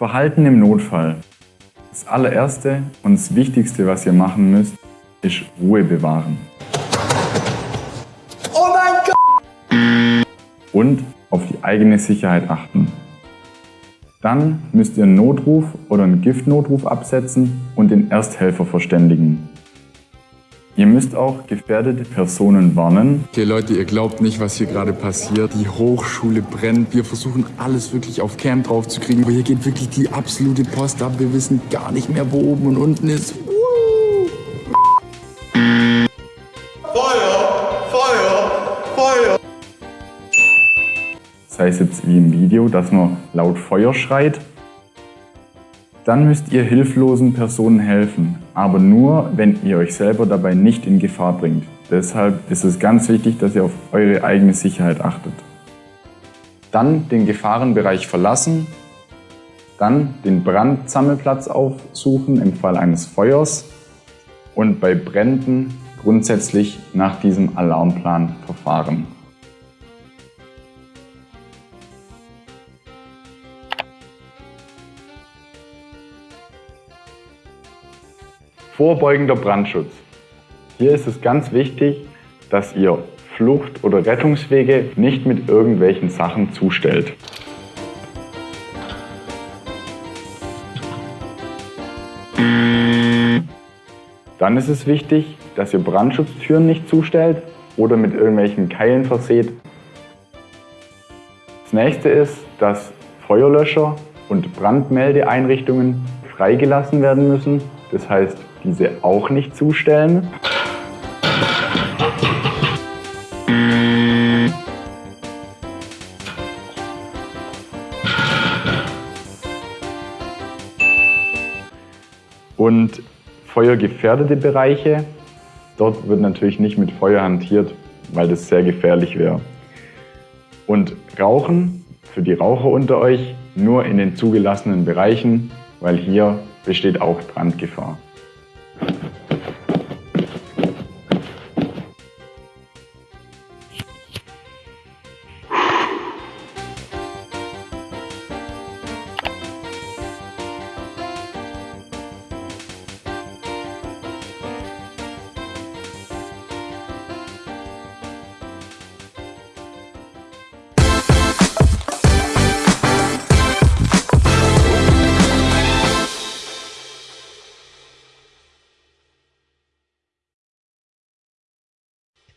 Verhalten im Notfall. Das allererste und das Wichtigste, was ihr machen müsst, ist Ruhe bewahren. Oh mein Gott! Und auf die eigene Sicherheit achten. Dann müsst ihr einen Notruf oder einen Giftnotruf absetzen und den Ersthelfer verständigen. Ihr müsst auch gefährdete Personen warnen. Okay Leute, ihr glaubt nicht, was hier gerade passiert. Die Hochschule brennt. Wir versuchen alles wirklich auf Cam drauf zu kriegen. Aber hier geht wirklich die absolute Post ab. Wir wissen gar nicht mehr, wo oben und unten ist. Feuer! Feuer! Feuer! Sei es jetzt wie im Video, dass man laut Feuer schreit dann müsst ihr hilflosen Personen helfen, aber nur, wenn ihr euch selber dabei nicht in Gefahr bringt. Deshalb ist es ganz wichtig, dass ihr auf eure eigene Sicherheit achtet. Dann den Gefahrenbereich verlassen, dann den Brandsammelplatz aufsuchen im Fall eines Feuers und bei Bränden grundsätzlich nach diesem Alarmplan verfahren. Vorbeugender Brandschutz. Hier ist es ganz wichtig, dass ihr Flucht- oder Rettungswege nicht mit irgendwelchen Sachen zustellt. Dann ist es wichtig, dass ihr Brandschutztüren nicht zustellt oder mit irgendwelchen Keilen verseht. Das nächste ist, dass Feuerlöscher und Brandmeldeeinrichtungen freigelassen werden müssen. Das heißt, diese auch nicht zustellen. Und feuergefährdete Bereiche, dort wird natürlich nicht mit Feuer hantiert, weil das sehr gefährlich wäre. Und Rauchen für die Raucher unter euch nur in den zugelassenen Bereichen, weil hier besteht auch Brandgefahr.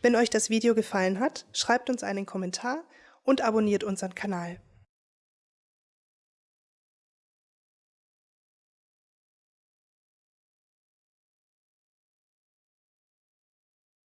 Wenn euch das Video gefallen hat, schreibt uns einen Kommentar und abonniert unseren Kanal.